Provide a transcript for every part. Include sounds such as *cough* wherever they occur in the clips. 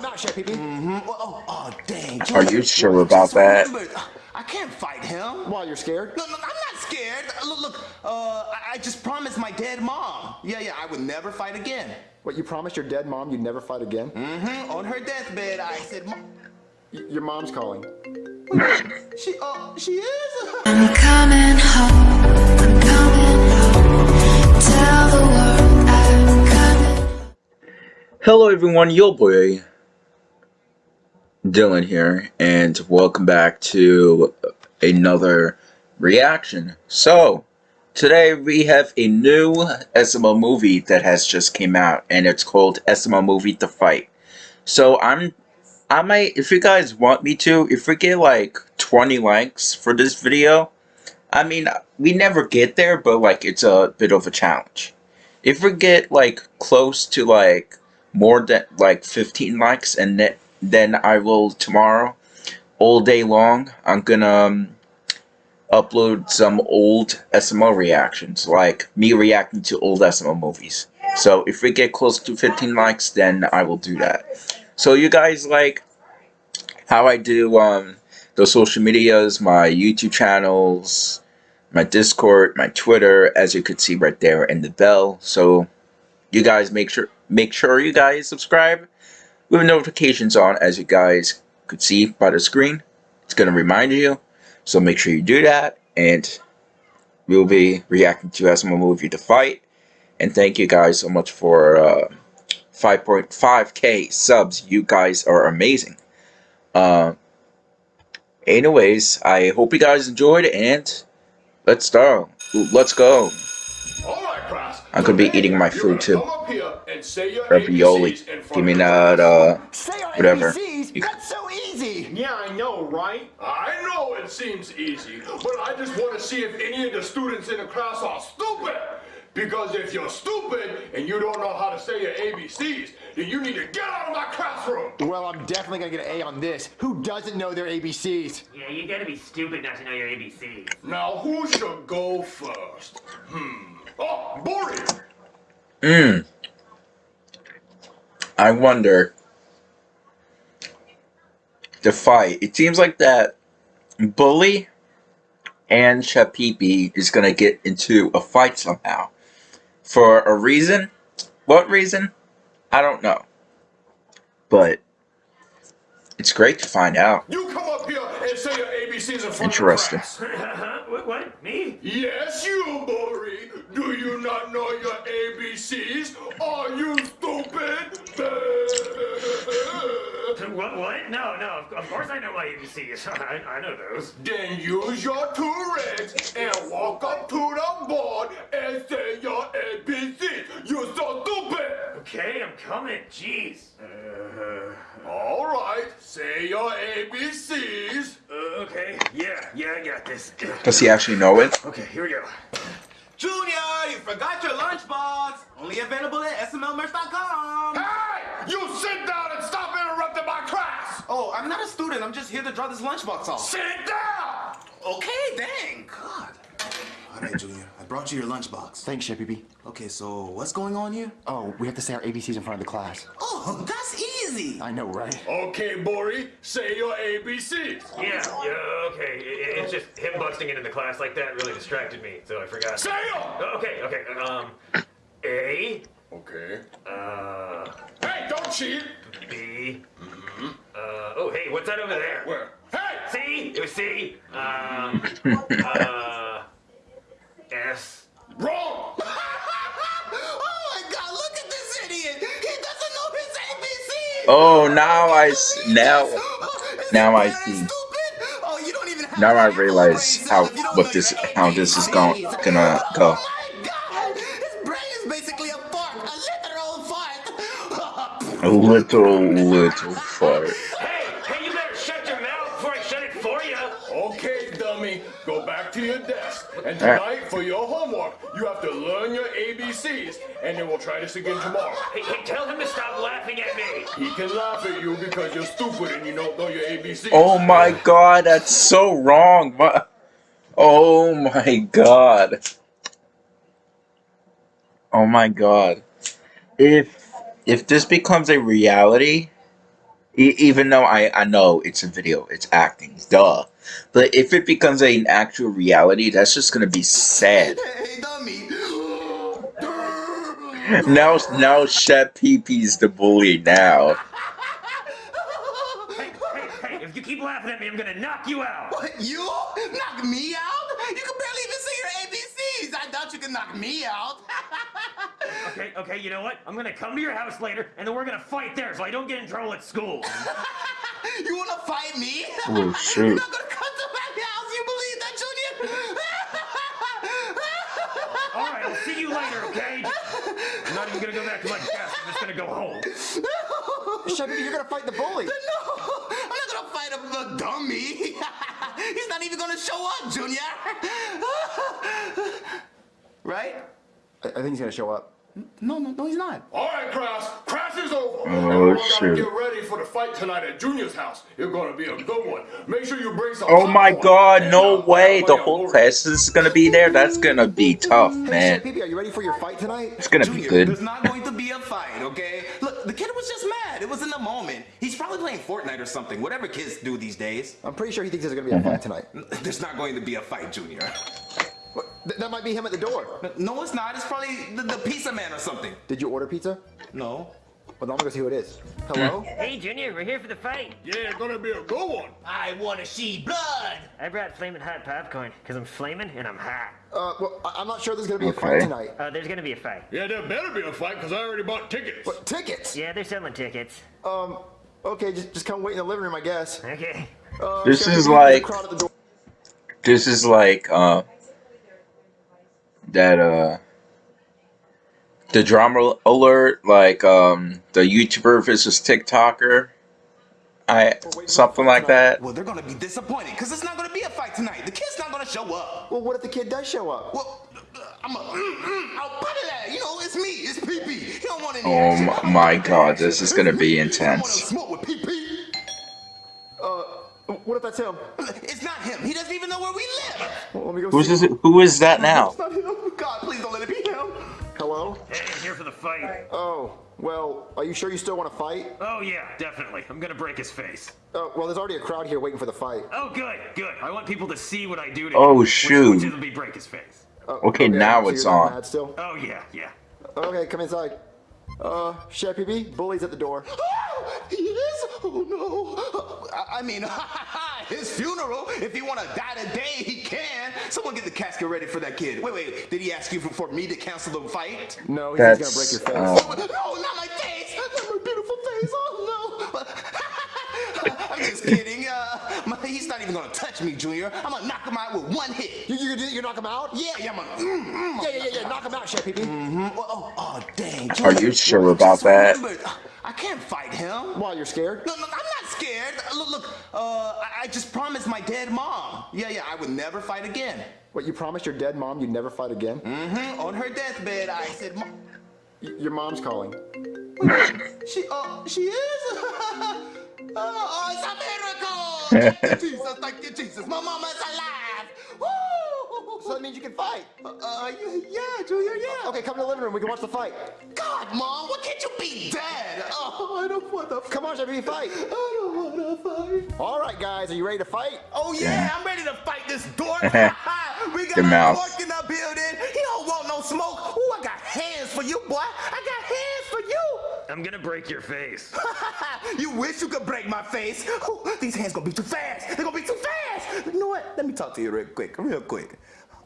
him out, Chef Pee-Pee. Mm-hmm. Oh, oh, dang. Are you sure about that? I can't fight him. While you're scared? No, no, I'm not scared. Look, look, uh, I, I just promised my dead mom. Yeah, yeah, I would never fight again. What, you promised your dead mom you'd never fight again? Mm-hmm. On her deathbed, I said, Mom. Your mom's calling. *laughs* She, uh, she is? *laughs* I'm coming home. I'm coming home. Tell the world I'm coming. Hello everyone, your boy Dylan here, and welcome back to another reaction. So, today we have a new SML movie that has just came out, and it's called SML Movie The Fight. So I'm, I might, if you guys want me to, if we get like 20 likes for this video, I mean, we never get there, but like it's a bit of a challenge. If we get like close to like more than like 15 likes and then I will tomorrow all day long I'm gonna um, upload some old SML reactions like me reacting to old SML movies. So if we get close to 15 likes then I will do that. So you guys like how I do um the social medias my YouTube channels my Discord my Twitter as you could see right there and the bell. So you guys make sure make sure you guys subscribe with notifications on as you guys could see by the screen. It's gonna remind you so make sure you do that and we'll be reacting to SML movie to fight. And thank you guys so much for uh, 5.5k subs. You guys are amazing. Uh, anyways I hope you guys enjoyed and let's start. Let's go. I'm gonna be eating my food too. Ravioli. Give me that, uh, whatever. You... That's so easy. Yeah, I know, right? I know it seems easy, but I just want to see if any of the students in the class are stupid. Because if you're stupid and you don't know how to say your ABCs, then you need to get out of my classroom. Well, I'm definitely gonna get an A on this. Who doesn't know their ABCs? Yeah, you gotta be stupid not to know your ABCs. Now, who should go first? Hmm. Oh, Bully! Mmm. I wonder. The fight. It seems like that Bully and Pee-Pee is gonna get into a fight somehow. For a reason? What reason? I don't know. But it's great to find out. You come up here and say your ABCs in front Interesting. of the class. what, what? Me? Yes, you, Bully. Do you not know your ABCs? Are you stupid? *laughs* what? What? No, no. Of course I know my ABCs. *laughs* I, I know those. Then use your two reds and walk up to the board and say your ABCs. You're so stupid. Okay, I'm coming. Jeez. Uh, All right. Say your ABCs. Uh, okay. Yeah, yeah, I got this. Does he actually know it? Okay, here we go. Junior, you forgot your lunchbox. Only available at smlmerch.com. Hey! You sit down and stop interrupting my class! Oh, I'm not a student. I'm just here to draw this lunchbox off. Sit down! Okay, dang. God. All right, Junior. I brought you your lunchbox. Thanks, Chef Pee-Pee. Okay, so what's going on here? Oh, we have to say our ABCs in front of the class. Oh, that's easy. I know, right? Okay, Bully, say your ABCs. Yeah, yeah, okay. It, it's just him busting into the class like that really distracted me, so I forgot. Say them! Okay, okay. Um, A. Okay. Uh. Hey, don't cheat! B. Mm-hmm. Uh, oh, hey, what's that over there? Where? Hey! C? It was C. Um, *laughs* uh, S. Wrong! *laughs* oh my god, look at this idiot! He doesn't know his ABC! Oh, now I s- now now I see. Oh, you don't even. Now I realize how what this how this is going gonna go. A little little fart. Hey, hey, you better shut your mouth before I shut it for you. Okay, dummy, go back to your desk. And tonight, for your homework, you have to learn your ABCs, and then we'll try this again tomorrow. Hey, hey, tell him to stop laughing at me. He can laugh at you because you're stupid and you don't know your ABCs. Oh my god, that's so wrong. My, oh my god. Oh my god. If if this becomes a reality, E- even though I, I know it's a video, it's acting, duh. But if it becomes an actual reality, that's just gonna be sad. Hey, *gasps* dummy. Now, now Chef PP's the bully now. *laughs* Hey, hey, hey, if you keep laughing at me, I'm gonna knock you out. What, you? Knock me out? You can barely even say your ABCs. I doubt you can knock me out. *laughs* Okay, okay, you know what? I'm gonna come to your house later, and then we're gonna fight there so I don't get in trouble at school. *laughs* you wanna fight me? Oh, *laughs* You're shoot. not gonna come to my house. You believe that, Junior? *laughs* All right, I'll see you later, okay? I'm not even gonna go back to my desk. I'm just gonna go home. Chef PP, you're gonna fight the bully. No, I'm not gonna fight a, a dummy. He's not even gonna show up, Junior. right? I, I think he's gonna show up. No, no, no, he's not. All right, Crass. Crass is over. Oh, Everyone shoot. gotta get ready for the fight tonight at Junior's house. It's gonna be a good one. Make sure you bring some. Oh my popcorn god, and, no uh, way! The whole class is gonna be there? That's gonna be tough, Hey, man. Chef PP, are you ready for your fight tonight? It's gonna be good. there's not going to be a fight, okay? Look, the kid was just mad. It was in the moment. He's probably playing Fortnite or something, whatever kids do these days. I'm pretty sure he thinks there's gonna be a fight tonight. There's not going to be a fight, Junior. What? Th- that might be him at the door. No, it's not. It's probably the, the pizza man or something. Did you order pizza? No. Well, now I'm gonna see who it is. Hello? Hey, Junior, we're here for the fight. Yeah, it's gonna be a good one. I want to see blood. I brought flaming hot popcorn because I'm flaming and I'm hot. Uh, well, I- I'm not sure there's gonna be a fight tonight. Uh, there's gonna be a fight. Yeah, there better be a fight because I already bought tickets. What? Tickets? Yeah, they're selling tickets. Um. Okay, just just come wait in the living room, I guess. Okay. Uh, This is PP, there's a like- crowd at the door. This is like, uh, that, uh, the drama alert, like, um, the YouTuber versus TikToker. I, something like that. Well, they're going to be disappointed because it's not going to be a fight tonight. The kid's not going to show up. Well, what if the kid does show up? Well, uh, I'm a, mm, mm, I'll put it at, you know, it's me, it's PP. He don't want any Oh my- my God, this is gonna be He don't intense. wanna smoke with PP. Uh, what if that's him? It's not him. He doesn't even know where we live. Well, let me go Who's see. this, who is that now? It's not him. God, please don't let it be him. Hello? Hey, I'm here for the fight. Oh, well, are you sure you still want to fight? Oh, yeah, definitely. I'm gonna break his face. Oh, well, there's already a crowd here waiting for the fight. Oh, good, good. I want people to see what I do to Oh, him. shoot. Which, which will be break his face. Uh, Okay, now so it's on. Still? Oh, yeah, yeah. Okay, come inside. Uh, Chef PP, bully's at the door. Oh, *gasps* he is? Oh, no. I, I mean, *laughs* his funeral. If he want to die today, he can. Someone get the casket ready for that kid. Wait, wait. Did he ask you for, for me to cancel the fight? No, he's gonna break your face. uh, No, not my face! Not my beautiful face! Oh no! *laughs* I'm just kidding. Uh, my, he's not even gonna touch me, Junior. I'm gonna knock him out with one hit. You, you, you knock him out? Yeah, yeah, I'm gonna. Mm, mm, Yeah, yeah, yeah, yeah. Knock him out, Chef PP. mm, oh, oh, oh, dang. Are you sure about that? remember, I can't fight him. Why, you're scared? No, no, I'm not scared. Look, look. Uh, I, I just promised my dead mom. Yeah, yeah, I would never fight again. What, you promised your dead mom you'd never fight again? Mm-hmm. On her deathbed, I said, "Mom." Your mom's calling. *laughs* She, uh, she is? oh, *laughs* oh, it's a miracle! Thank *laughs* you, Jesus. Thank you, Jesus. My mama's alive. Woo! So that means you can fight. Uh, uh, yeah, yeah, Junior, yeah. Okay, come to the living room. We can watch the fight. God, Mom, why can't you be dead? Oh, I don't want to Come on, Chef PP, fight. I don't want to fight. All right, guys, are you ready to fight? Oh, yeah, I'm ready to fight this dork. *laughs* we got Good a mouse. dork in the building. He don't want no smoke. Ooh, I got hands for you, boy. I got hands for you. I'm gonna break your face. *laughs* you wish you could break my face. Ooh, these hands gonna be too fast. They're gonna be too fast. You know what? Let me talk to you real quick, real quick.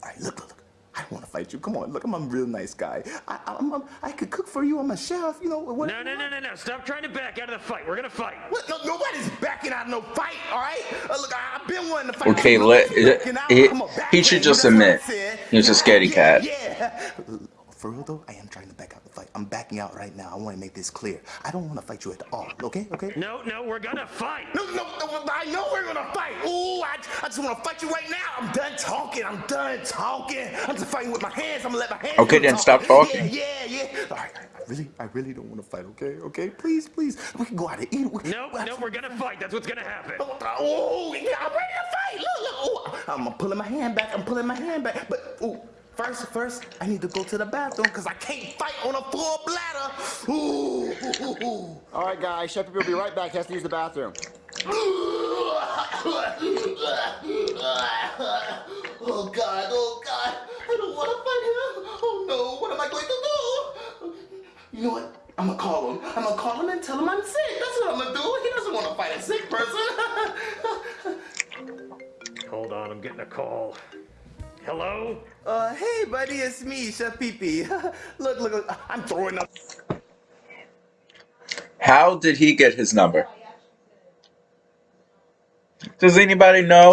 All right, look, look, look. I don't want to fight you. Come on, look, I'm a real nice guy. I, I'm, I'm, I could cook for you. I'm a chef. You know what? No, no, no, no, no. Stop trying to back out of the fight. We're gonna fight. What? No, nobody's backing out of no fight. All right. Uh, look, I, I've been wanting to fight. Okay, let- Nobody's backing he- I'm a back he should just That's what I admit said. he was a scaredy cat. Yeah. For real though, I am trying to back out the fight. I'm backing out right now. I want to make this clear. I don't want to fight you at all. Okay? Okay? No, no, we're gonna fight. No, no, no, I know we're gonna fight. Ooh, I, I just wanna fight you right now. I'm done talking. I'm done talking. I'm just fighting with my hands. I'm gonna let my hands. Okay, then the stop talking. Yeah, yeah, yeah. All right, I really, I really don't wanna fight. Okay, okay, please, please. We can go out and eat. We- No, no, we're gonna fight. That's what's gonna happen. Oh, oh, oh yeah, I'm ready to fight. Look, look. Ooh, I'm pulling my hand back. I'm pulling my hand back. But ooh, First, first, I need to go to the bathroom because I can't fight on a full bladder. Ooh, ooh, ooh, ooh. All right, guys. Chef Pee Pee will be right back. He has to use the bathroom. Oh God, oh God, I don't want to fight him. Oh no, what am I going to do? You know what? I'm gonna call him. I'm gonna call him and tell him I'm sick. That's what I'm gonna do. He doesn't want to fight a sick person. *laughs* Hold on, I'm getting a call. Hello? uh, hey buddy, it's me, Chef Pee Pee. *laughs* look, look, look, I'm throwing up. How did he get his number? Does anybody know?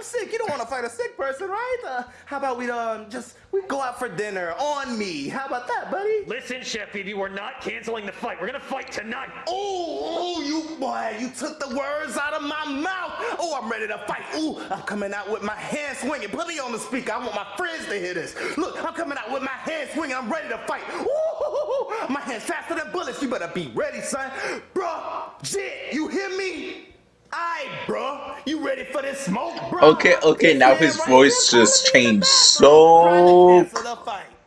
I'm sick. You don't want to fight a sick person, right? Uh, how about we um just we go out for dinner on me? How about that, buddy? Listen, Chef Pee Pee, we're not canceling the fight. We're gonna fight tonight. Oh, oh, you boy, you took the words out of my mouth. Oh, I'm ready to fight. Ooh, I'm coming out with my hand swinging. Put me on the speaker. I want my friends to hear this. Look, I'm coming out with my hand swinging. I'm ready to fight. Ooh, my hand's faster than bullets. You better be ready, son. Bruh, Jit, you hear me? Aye, bruh. You ready for this smoke, bruh? Okay, okay, now his voice just changed so cancel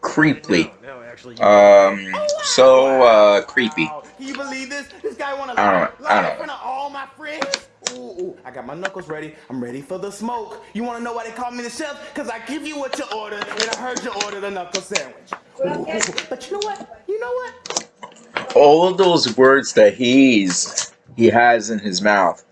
creepily. No, actually, you Um, so, uh, creepy. Can you believe this? This guy wanna I lie, don't- I in don't. front of all my friends? Ooh, ooh, I got my knuckles ready. I'm ready for the smoke. You wanna know why they call me the chef? Cause I give you what you ordered, and I heard you ordered a knuckle sandwich. Ooh, ooh. But you know what? You know what? All of those words that he's he has in his mouth.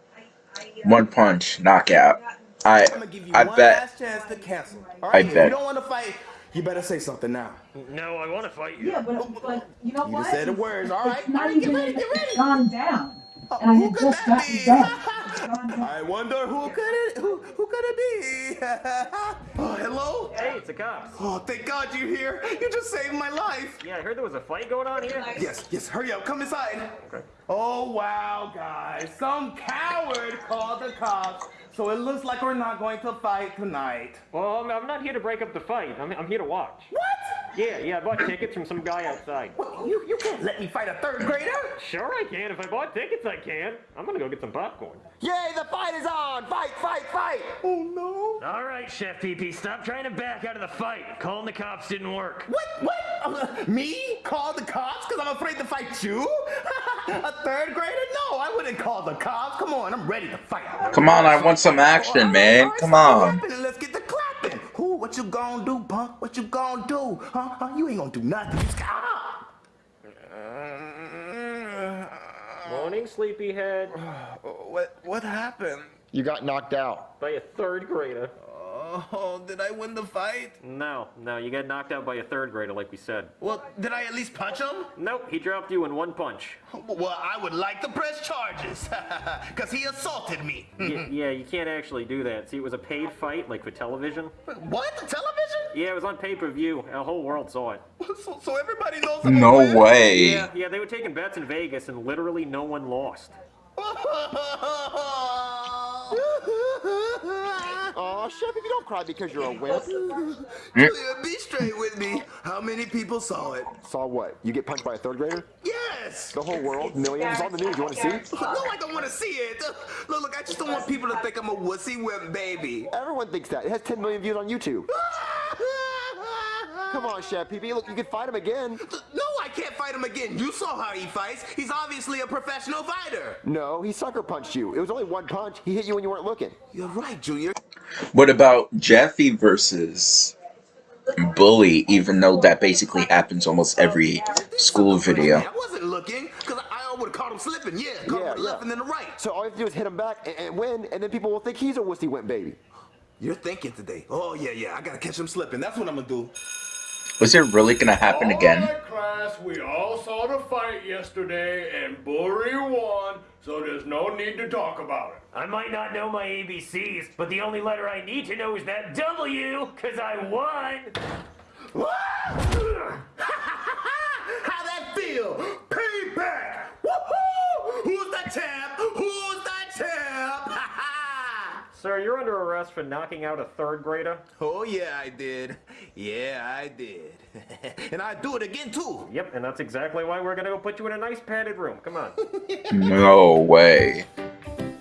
One punch, knockout. I I'm gonna give you I one bet. last chance to cancel. All I if bet. you don't want to fight, you better say something now. No, I want to fight you. Yeah, but, oh, but you know You what? just said the words. All right, It's not all right, get ready, get ready. it's gone down. Oh, And I had just that gotten be? back. *laughs* It's gone down. I wonder who could it who who could it be? *laughs* oh, hello? Hey, it's a cop. Oh, thank God you're here. You just saved my life. Yeah, I heard there was a fight going on here. Yes, yes, hurry up, come inside. Okay. Oh wow, guys. Some coward called the cops. So it looks like we're not going to fight tonight. Well, I'm, I'm not here to break up the fight. I'm, I'm here to watch. What? Yeah, yeah, I bought tickets from some guy outside. What, You, you can't let me fight a third grader. Sure, I can. If I bought tickets, I can. I'm gonna go get some popcorn. Yay, the fight is on! Fight, fight, fight! Oh no. All right, Chef PP, stop trying to back out of the fight. Calling the cops didn't work. What? What? Uh, me? Call the cops because I'm afraid to fight you? *laughs* a third grader? No, I wouldn't call the cops. Come on, I'm ready to fight. Come on, I want some action, man. Come on. Let's get the clapping. Who? What you gonna do, punk? What you gonna do? Huh? huh? You ain't gonna do nothing. You just ah! Morning, sleepyhead. *sighs* What? What happened? You got knocked out. By a third grader. Oh, did I win the fight? No, no, you got knocked out by a third grader, like we said. Well, did I at least punch him? Nope, he dropped you in one punch. Well, I would like to press charges, *laughs* because he assaulted me. Y- yeah, you can't actually do that. See, it was a paid fight, like for television. What? Television? Yeah, it was on pay-per-view. The whole world saw it. *laughs* So, so everybody knows I'm No winner? way. Yeah, yeah, they were taking bets in Vegas, and literally no one lost. *laughs* Aw, Chef, if you don't cry because you're a wimp. *laughs* Julia, be straight with me. How many people saw it? Saw what? You get punched by a third grader? Yes! The whole world? Millions? It's on the news. You want to see? No, I don't want to see it. Look, look, I just don't want people to think I'm a wussy wimp baby. Everyone thinks that. It has 10 million views on YouTube. *laughs* Come on, Chef Pee. Look, you can fight him again. No, can't fight him again. You saw how he fights. He's obviously a professional fighter. No, he sucker punched you. It was only one punch. He hit you when you weren't looking. You're right, Junior. What about Jeffy versus Bully, even though that basically happens almost every school video? I wasn't looking, because I would have caught him slipping. Yeah, caught Yeah, him yeah. left and then the right. So all you have to do is hit him back and, and win, and then people will think he's a wussy wimp baby. You're thinking today. Oh, yeah, yeah. I got to catch him slipping. That's what I'm going to do. Was it really gonna happen again? All right, class, we all saw the fight yesterday, and Bully won, so there's no need to talk about it. I might not know my ABCs, but the only letter I need to know is that W, because I won. *laughs* Sir, you're under arrest for knocking out a third grader. oh yeah, I did. Yeah, I did. *laughs* and I do it again too. Yep, and that's exactly why we're gonna go put you in a nice padded room. Come on. *laughs* No way.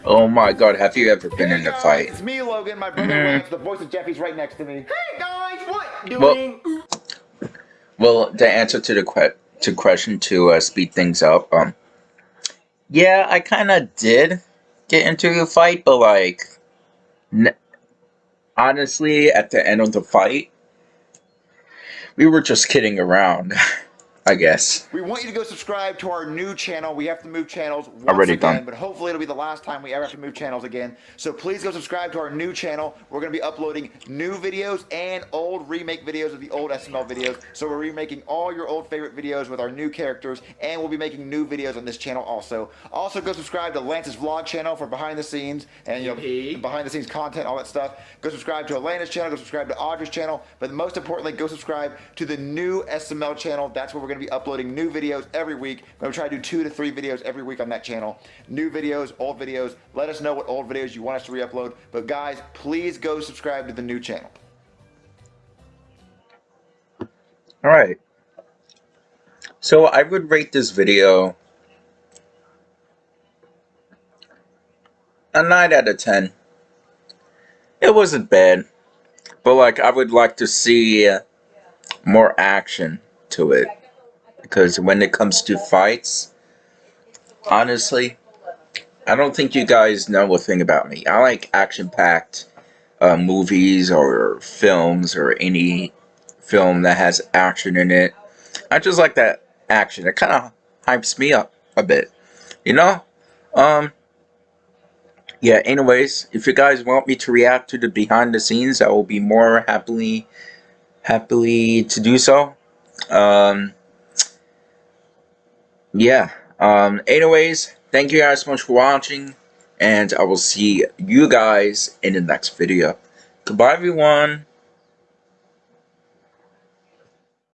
Oh my god, have you ever been in a fight? It's me, Logan. My brother Lance, the voice of Jeffy's right next to me. Hey guys, what not doing. Well, the answer to the que- to question to uh, speed things up, um, yeah, I kind of did get into the fight, but like, n- honestly, at the end of the fight, we were just kidding around, *laughs* I guess. We want you to go subscribe to our new channel. We have to move channels once Already again, done. but hopefully it'll be the last time we ever have to move channels again. So please go subscribe to our new channel. We're going to be uploading new videos and old remake videos of the old SML videos. So we're remaking all your old favorite videos with our new characters, and we'll be making new videos on this channel also. Also, go subscribe to Lance's vlog channel for behind the scenes and you know Yippee. behind the scenes content, all that stuff. Go subscribe to Elena's channel. Go subscribe to Audra's channel. But most importantly, go subscribe to the new SML channel. That's where we're going to be uploading new videos every week. I'm going to try to do two to three videos every week on that channel. New videos, old videos. Let us know what old videos you want us to re-upload. But guys, please go subscribe to the new channel. Alright. So I would rate this video a 9 out of 10. It wasn't bad. But like I would like to see more action to it. Because when it comes to fights, honestly, I don't think you guys know a thing about me. I like action-packed uh, movies or films or any film that has action in it. I just like that action. It kind of hypes me up a bit, you know. Um. Yeah. Anyways, if you guys want me to react to the behind the scenes, I will be more happily, happily to do so. Um. Yeah. Um. Anyways, thank you guys so much for watching, and I will see you guys in the next video. Goodbye, everyone.